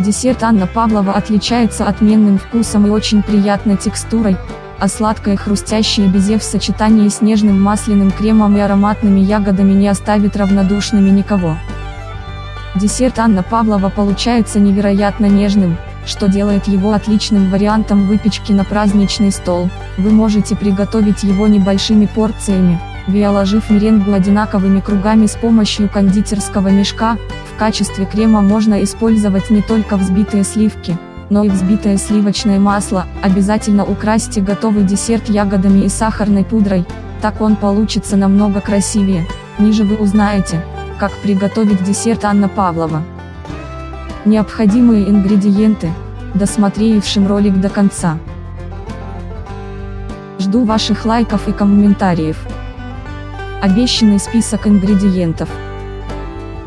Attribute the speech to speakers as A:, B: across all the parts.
A: Десерт Анна Павлова отличается отменным вкусом и очень приятной текстурой, а сладкое хрустящее безе в сочетании с нежным масляным кремом и ароматными ягодами не оставит равнодушными никого. Десерт Анна Павлова получается невероятно нежным, что делает его отличным вариантом выпечки на праздничный стол. Вы можете приготовить его небольшими порциями, виоложив меренгу одинаковыми кругами с помощью кондитерского мешка. В качестве крема можно использовать не только взбитые сливки, но и взбитое сливочное масло, обязательно украсьте готовый десерт ягодами и сахарной пудрой, так он получится намного красивее. Ниже вы узнаете, как приготовить десерт Анна Павлова. Необходимые ингредиенты, досмотревшим ролик до конца. Жду ваших лайков и комментариев. Обещанный список ингредиентов.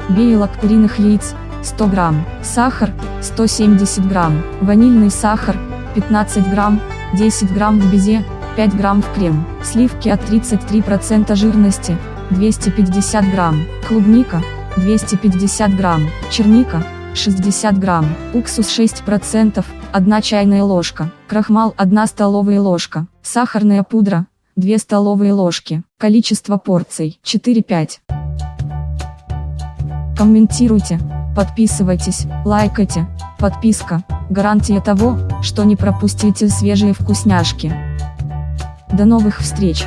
A: Белок куриных яиц, 100 грамм, сахар, 170 грамм, ванильный сахар, 15 грамм, 10 грамм в безе, 5 грамм в крем, сливки от 33% жирности, 250 грамм, клубника, 250 грамм, черника, 60 грамм, уксус 6%, 1 чайная ложка, крахмал 1 столовая ложка, сахарная пудра, 2 столовые ложки, количество порций 4-5. Комментируйте, Подписывайтесь, лайкайте, подписка, гарантия того, что не пропустите свежие вкусняшки. До новых встреч!